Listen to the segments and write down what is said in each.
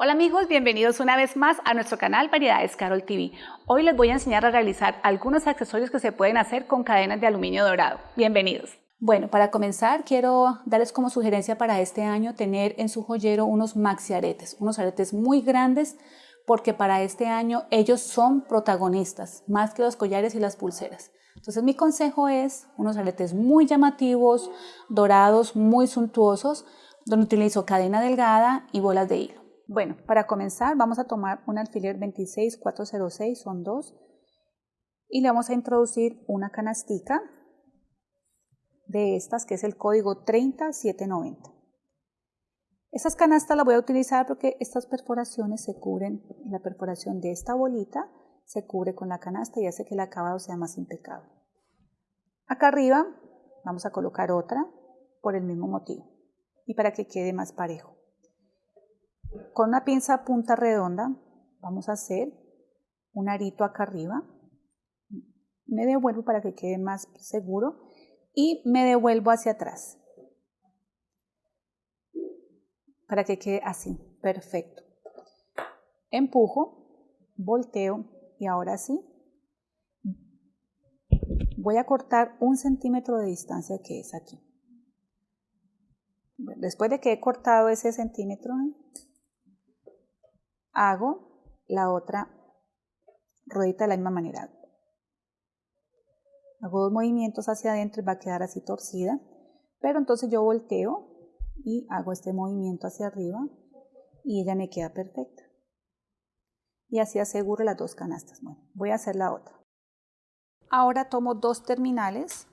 Hola amigos, bienvenidos una vez más a nuestro canal Variedades Carol TV. Hoy les voy a enseñar a realizar algunos accesorios que se pueden hacer con cadenas de aluminio dorado. Bienvenidos. Bueno, para comenzar quiero darles como sugerencia para este año tener en su joyero unos maxi aretes, unos aretes muy grandes porque para este año ellos son protagonistas, más que los collares y las pulseras. Entonces mi consejo es unos aretes muy llamativos, dorados, muy suntuosos, donde utilizo cadena delgada y bolas de hilo. Bueno, para comenzar vamos a tomar un alfiler 26406, son dos, y le vamos a introducir una canastica de estas que es el código 30790. Estas canastas las voy a utilizar porque estas perforaciones se cubren, la perforación de esta bolita se cubre con la canasta y hace que el acabado sea más impecable. Acá arriba vamos a colocar otra por el mismo motivo y para que quede más parejo. Con una pinza punta redonda vamos a hacer un arito acá arriba. Me devuelvo para que quede más seguro y me devuelvo hacia atrás. Para que quede así, perfecto. Empujo, volteo y ahora sí. Voy a cortar un centímetro de distancia que es aquí. Después de que he cortado ese centímetro, hago la otra ruedita de la misma manera. Hago dos movimientos hacia adentro y va a quedar así torcida, pero entonces yo volteo y hago este movimiento hacia arriba y ella me queda perfecta. Y así aseguro las dos canastas. Bueno, voy a hacer la otra. Ahora tomo dos terminales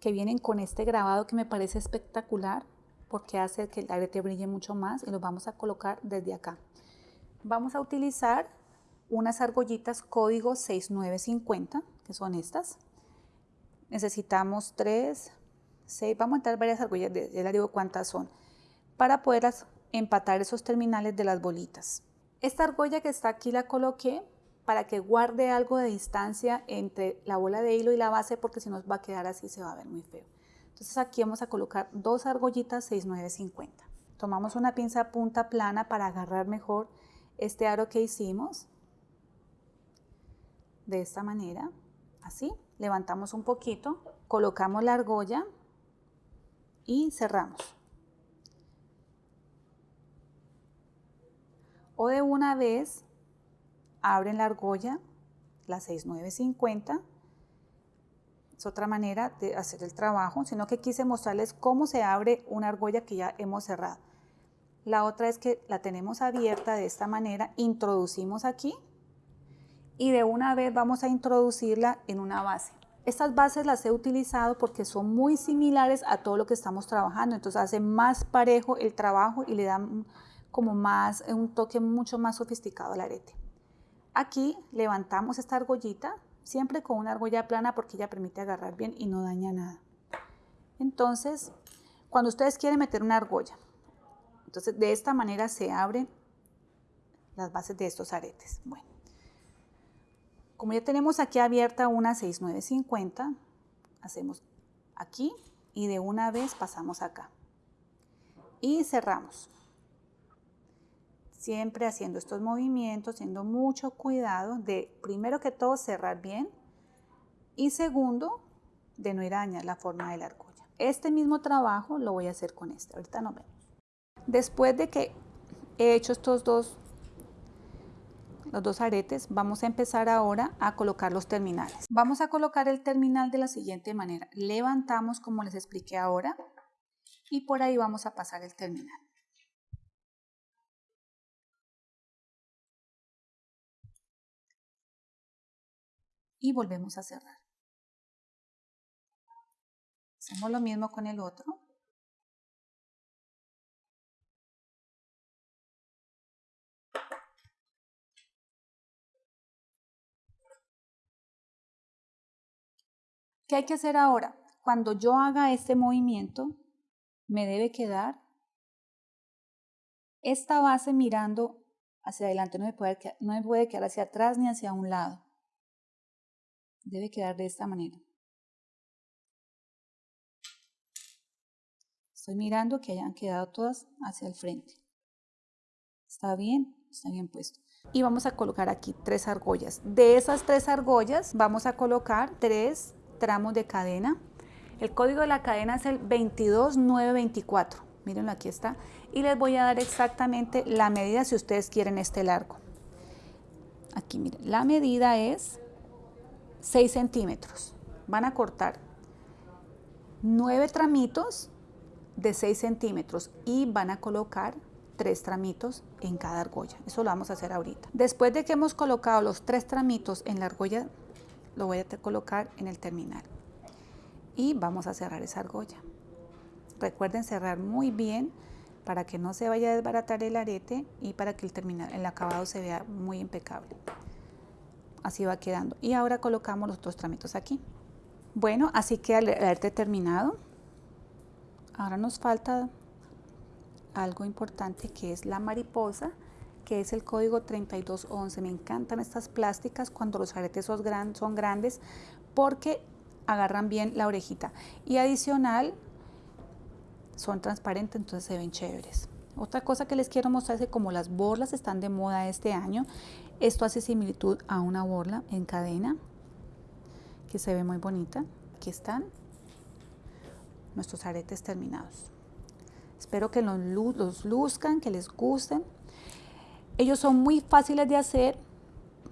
que vienen con este grabado que me parece espectacular porque hace que el arete brille mucho más y los vamos a colocar desde acá. Vamos a utilizar unas argollitas código 6950, que son estas. Necesitamos tres, seis, vamos a entrar varias argollas, ya les digo cuántas son, para poder empatar esos terminales de las bolitas. Esta argolla que está aquí la coloqué para que guarde algo de distancia entre la bola de hilo y la base porque si nos va a quedar así se va a ver muy feo. Entonces aquí vamos a colocar dos argollitas 6950. Tomamos una pinza punta plana para agarrar mejor este aro que hicimos de esta manera, así, levantamos un poquito, colocamos la argolla y cerramos. O de una vez abren la argolla, la 6950, es otra manera de hacer el trabajo, sino que quise mostrarles cómo se abre una argolla que ya hemos cerrado. La otra es que la tenemos abierta de esta manera, introducimos aquí y de una vez vamos a introducirla en una base. Estas bases las he utilizado porque son muy similares a todo lo que estamos trabajando, entonces hace más parejo el trabajo y le dan como más, un toque mucho más sofisticado al arete. Aquí levantamos esta argollita, siempre con una argolla plana porque ella permite agarrar bien y no daña nada. Entonces, cuando ustedes quieren meter una argolla, entonces, de esta manera se abren las bases de estos aretes. Bueno, como ya tenemos aquí abierta una 6950, hacemos aquí y de una vez pasamos acá. Y cerramos. Siempre haciendo estos movimientos, teniendo mucho cuidado de, primero que todo, cerrar bien y segundo, de no ir a dañar la forma de la argolla. Este mismo trabajo lo voy a hacer con este. Ahorita nos vemos. Después de que he hecho estos dos, los dos aretes, vamos a empezar ahora a colocar los terminales. Vamos a colocar el terminal de la siguiente manera. Levantamos como les expliqué ahora y por ahí vamos a pasar el terminal. Y volvemos a cerrar. Hacemos lo mismo con el otro. ¿Qué hay que hacer ahora? Cuando yo haga este movimiento, me debe quedar esta base mirando hacia adelante, no me, puede no me puede quedar hacia atrás ni hacia un lado. Debe quedar de esta manera. Estoy mirando que hayan quedado todas hacia el frente. ¿Está bien? Está bien puesto. Y vamos a colocar aquí tres argollas. De esas tres argollas vamos a colocar tres tramos de cadena. El código de la cadena es el 22924. Mírenlo, aquí está. Y les voy a dar exactamente la medida si ustedes quieren este largo. Aquí, miren, la medida es 6 centímetros. Van a cortar 9 tramitos de 6 centímetros y van a colocar tres tramitos en cada argolla. Eso lo vamos a hacer ahorita. Después de que hemos colocado los tres tramitos en la argolla, lo voy a colocar en el terminal. Y vamos a cerrar esa argolla. Recuerden cerrar muy bien para que no se vaya a desbaratar el arete y para que el, terminal, el acabado se vea muy impecable. Así va quedando. Y ahora colocamos los dos tramitos aquí. Bueno, así queda el arete terminado. Ahora nos falta algo importante que es la mariposa, que es el código 3211. Me encantan estas plásticas cuando los aretes son, son grandes porque agarran bien la orejita. Y adicional, son transparentes, entonces se ven chéveres. Otra cosa que les quiero mostrar es que como las borlas están de moda este año, esto hace similitud a una borla en cadena, que se ve muy bonita. Aquí están nuestros aretes terminados. Espero que los, luzcan, que les gusten. Ellos son muy fáciles de hacer.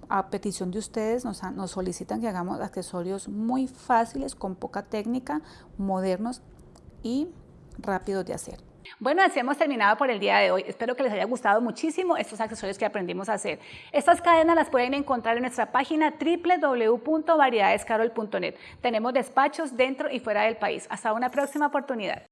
A petición de ustedes nos solicitan que hagamos accesorios muy fáciles, con poca técnica, modernos y rápidos de hacer. Bueno, así hemos terminado por el día de hoy. Espero que les haya gustado muchísimo estos accesorios que aprendimos a hacer. Estas cadenas las pueden encontrar en nuestra página www.variedadescarol.net. Tenemos despachos dentro y fuera del país. Hasta una próxima oportunidad.